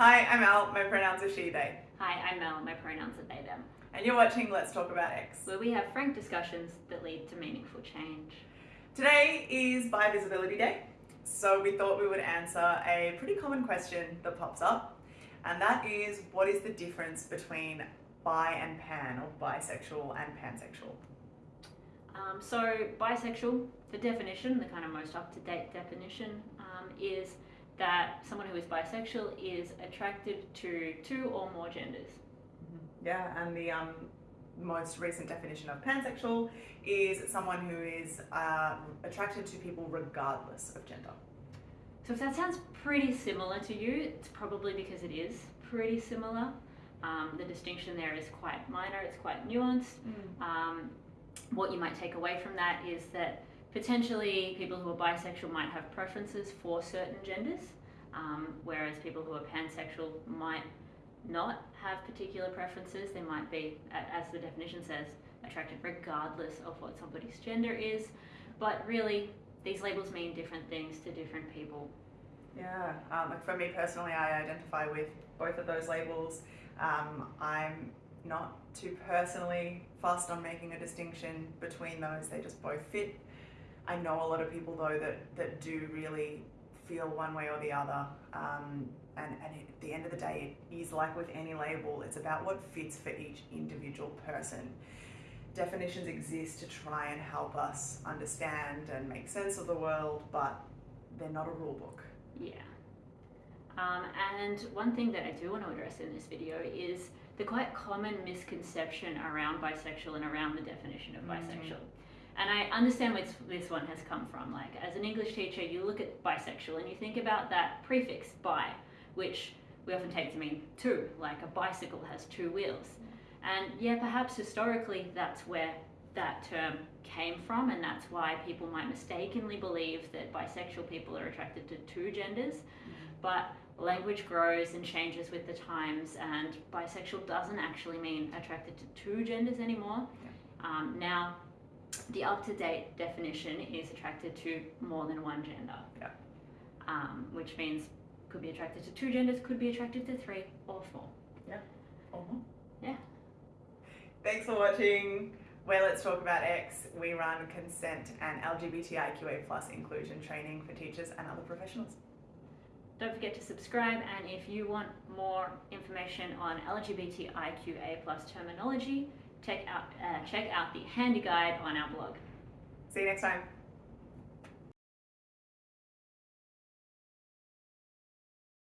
Hi, I'm Al. My pronouns are she, they. Hi, I'm Mel. My pronouns are they, them. And you're watching Let's Talk About X. Where we have frank discussions that lead to meaningful change. Today is Bi-Visibility Day, so we thought we would answer a pretty common question that pops up, and that is what is the difference between bi and pan, or bisexual and pansexual? Um, so, bisexual, the definition, the kind of most up to date definition, um, is that someone who is bisexual is attracted to two or more genders. Yeah, and the um, most recent definition of pansexual is someone who is uh, attracted to people regardless of gender. So, if that sounds pretty similar to you, it's probably because it is pretty similar. Um, the distinction there is quite minor, it's quite nuanced. Um, what you might take away from that is that potentially people who are bisexual might have preferences for certain genders, um, whereas people who are pansexual might not have particular preferences. They might be, as the definition says, attracted regardless of what somebody's gender is. But really, these labels mean different things to different people. Yeah, um, for me personally, I identify with both of those labels. Um, I'm not too personally fussed on making a distinction between those, they just both fit. I know a lot of people though that, that do really feel one way or the other. Um, and, and at the end of the day, it is like with any label, it's about what fits for each individual person. Definitions exist to try and help us understand and make sense of the world, but they're not a rule book. Yeah. Um, and one thing that I do want to address in this video is the quite common misconception around bisexual and around the definition of Mhm. bisexual. And I understand where this one has come from. Like, as an English teacher, you look at bisexual and you think about that prefix bi, which we often take to mean two, like a bicycle has two wheels. And yeah, perhaps historically that's where that term came from, and that's why people might mistakenly believe that bisexual people are attracted to two genders. But language grows and changes with the times, and bisexual doesn't actually mean attracted to two genders anymore. Um, now, the up to date definition is attracted to more than one gender. Yeah. Um, which means could be attracted to two genders, could be attracted to three or four. Uh-huh. Yeah. Thanks for watching. Where Let's Talk About X, we run consent and LGBTIQA plus inclusion training for teachers and other professionals. Don't forget to subscribe, and if you want more information on LGBTIQA plus terminology, check out uh, check out the handy guide on our blog. See you next time.